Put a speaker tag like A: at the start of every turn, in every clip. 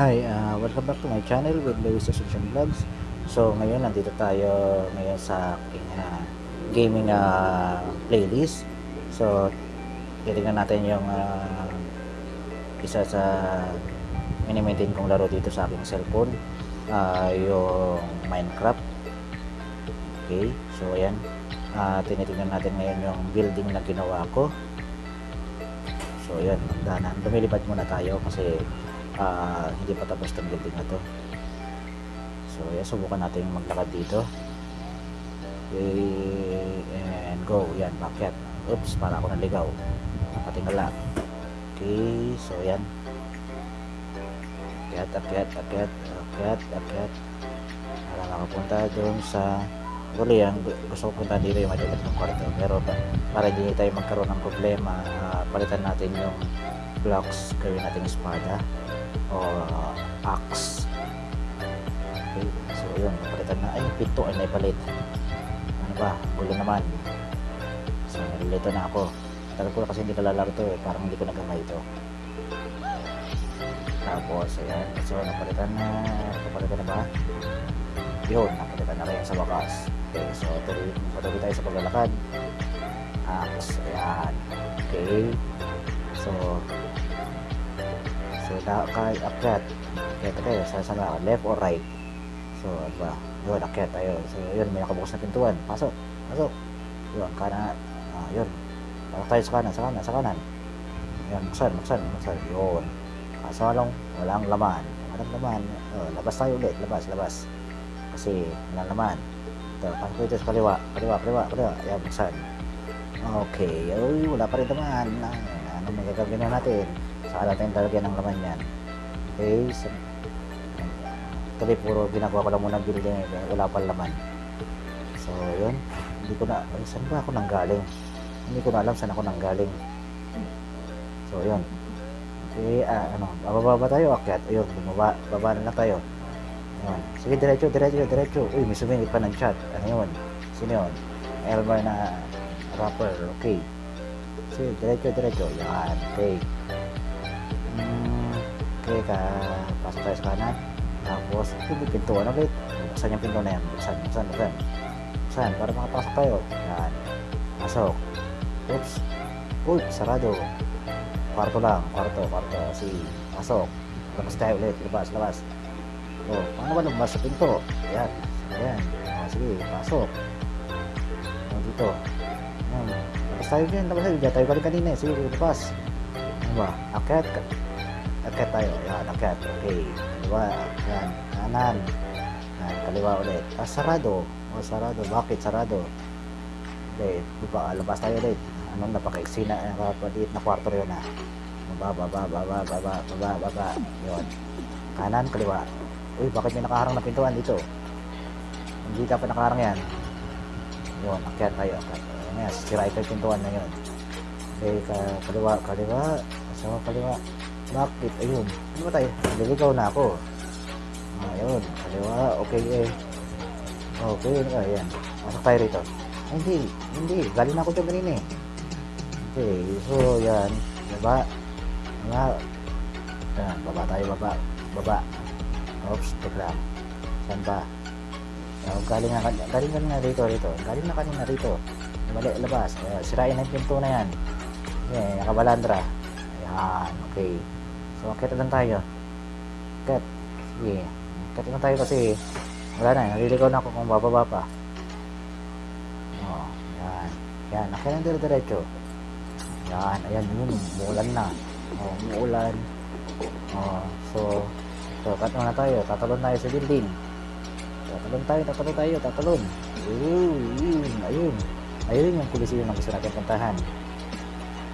A: Hi, uh, welcome back to my channel with Lewis Assumption Vlogs. So ngayon nandito tayo ngayon sa aking uh, gaming uh, playlist. So titingnan natin yung uh, isa sa mini-maintain kong laro dito sa aking cellphone. Uh, yung Minecraft. Okay, so ayan. Uh, tinitingnan natin ngayon yung building na ginawa ko. So ayan, magdanan. Lumilipad muna tayo kasi ah, hindi pa tapos itong building na to. So yan subukan natin maglakad dito. Okay, and go. Yan bakit? Oops para ako naligaw. Nakatingala okay so yan. Akyat akyat akyat akyat akyat. Para makapunta doon sa Uli yan, gu- gusto ko punta dito yung maliit ng kwarto. Pero pa, para hindi tayo magkaroon ng problema ah, palitan natin yung blocks gawin natin espada o axe. Okay so yun napalitan na. Ay pito ay naipalit ano ba? Gulo naman. So nalilito na ako. Tagal ko na kasi hindi nalalaro to eh. Parang hindi ko nagamay ito tapos ayan. So napalitan na. Napalitan na ba? Yun napalitan na rin sa wakas. Okay so tuloy, patuloy tayo sa paglalakad. Axe ayan. Okay. So So, kay akyat. Akyat tayo. Sa saan ba? Left or right? So, ano ba? Yun, akyat tayo. So, yun, may nakabukas na pintuan. Pasok. Pasok. Yun, kanan. Ah, yun. Pasok tayo sa kanan, sa kanan, sa kanan. Yun, buksan, buksan, buksan. Yun. Kaso walang, walang laman. Walang laman. Oh, labas tayo ulit. Labas, labas. Kasi, walang laman. Ito, pasok tayo sa kaliwa. Kaliwa, kaliwa, kaliwa. Yan, buksan. Okay. Uy, wala pa rin laman. Ah, Ano magagawin na natin? Saka natin talagyan ng laman yan. Okay, so, tuloy puro ginagawa ko lang muna building eh, wala pa laman. So, yun. Hindi ko na, ay, saan ba ako nanggaling? Hindi ko na alam saan ako nanggaling. So, yun. Okay, ah, ano, bababa ba tayo? Akyat, ayun, bumaba, baba na lang tayo. Ayun. Sige, diretso, diretso, diretso. Uy, may sumingit pa ng chat. Ano yun? Sino yun? Elmer na rapper. Okay. Sige, diretso, diretso. Yan, okay. Hmm, okay, ka, pasok tayo sa kanan. Tapos, may pintuan ulit. Buksan yung pinto na yan. Buksan, buksan, buksan. Buksan, para makapasok tayo. Yan. Pasok. Oops. Sarado. Kwarto lang, kwarto, kwarto. Si, pasok. Labas tayo ulit. Labas, labas. Oh, paano ba lumabas sa pinto? Ayan. Ayan. Oh, sige, pasok. Oh, dito. Ayan. Labas tayo dyan, labas tayo. Diyan tayo galing kanina. eh. Sige, labas. Ano ba? Akyat ka. Akyat tayo. Yan, akyat. Okay. Kaliwa. Yan. Kanan. Yan, kaliwa ulit. Ah, sarado. Oh, sarado. Bakit sarado? Okay. Baba, labas tayo ulit. Ano, napaka-iksi na. Napapaliit na kwarto yun ah. Baba, baba, baba, baba, baba, baba. Yun. Kanan, kaliwa. Uy, bakit may nakaharang na pintuan dito? Hindi dapat nakaharang yan. Yun, akyat tayo. Akyat. Ayan, ito yung pintuan na yun. Okay, ka, kaliwa, kaliwa. Sa kaliwa. Bakit? Ayun. Ano ba tayo? Naliligaw na ako. Ah, ayun. Kaliwa. Okay, eh. Okay, ano? Ayan. Pasok tayo rito. Hindi. Hindi. Galing ako dyan kanina eh. Okay, so, yan. Baba. Baba. Yan, baba tayo, baba. Baba. Oops, lang. Saan ba? Oh, galing na, galing na rito, rito. Galing na kanina rito. Mali, labas. Ayan, sirain na yung pinto na yan. Ayan, nakabalandra. Ayan, okay. So, akit lang tayo. Akit. Sige. Akit lang tayo kasi wala na. Naliligaw na ako kung bababa pa. Oh, yan. Yan, akit lang dire-diretso. Yan, ayan, yun. Umuulan na. Oh, umuulan. Oh, so, so, cut muna tayo. Tatalon tayo sa building. Tatalon tayo, tatalon tayo, tatalon. Ayun, ayun, ayun. Yung kulisyon na gusto natin puntahan.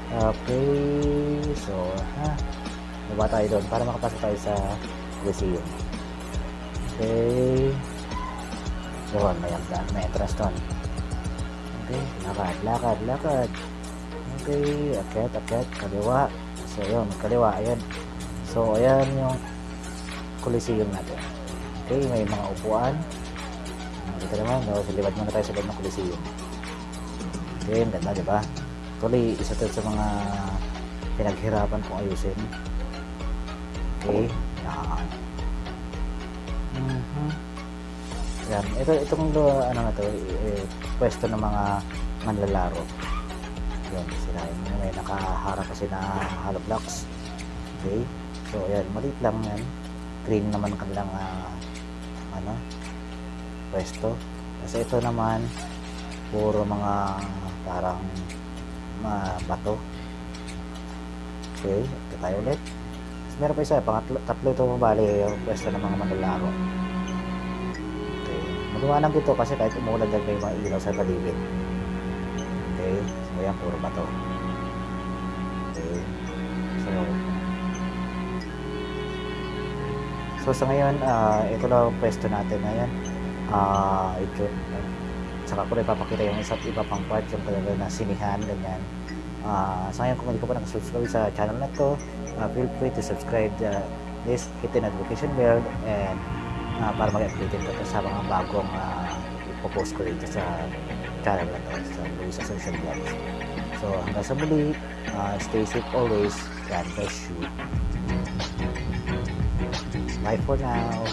A: Okay, so, ha, baba tayo doon para makapasok tayo sa kulisyon. Okay. Doon, may, hagdan, may entrance doon. Okay, lakad, lakad, lakad. Okay, akyat, akyat, kaliwa. So, yun, kaliwa, ayan. So, ayan yung kulisyon natin. Okay, may mga upuan. Dito naman, no, silibad muna tayo sa loob ng kulisyon. Ang ganda, di ba? Actually, isa to sa mga pinaghirapan kong ayusin. Okay, yan. Yan. Mhm. Yan. Ito, itong ano na to, eh, pwesto ng mga manlalaro. Yan, sila yung may nakaharap kasi na hollow blocks. Okay. So, ayan, maliit lang yan. Green naman ang kanilang ah, ano, pwesto. Kasi ito naman, puro mga parang mga bato. Okay, ito tayo ulit. Tapos meron pa isa, pangatlo, tatlo ito bali yung pwesto ng mga manlalaro. Okay, maliwanag ito kasi kahit umulan dyan may mga ilaw sa paligid. Okay, so yan, puro bato. Okay, so So sa ngayon, ah, ito lang ang pwesto natin ngayon. Ah, ito. Saka ko rin papakita yung isa't iba pang part yung talaga na sinihan, ganyan. Ah, sa ngayon, kung hindi ka pa nakasubscribe sa channel na to, ah, feel free to subscribe uh, this, hit the notification bell, and ah, para mag-update ka sa mga bagong uh, ipopost ko dito sa channel na to, sa Luisa Social Vlogs. So hanggang sa muli, ah, stay safe always. God bless you. Bye for now.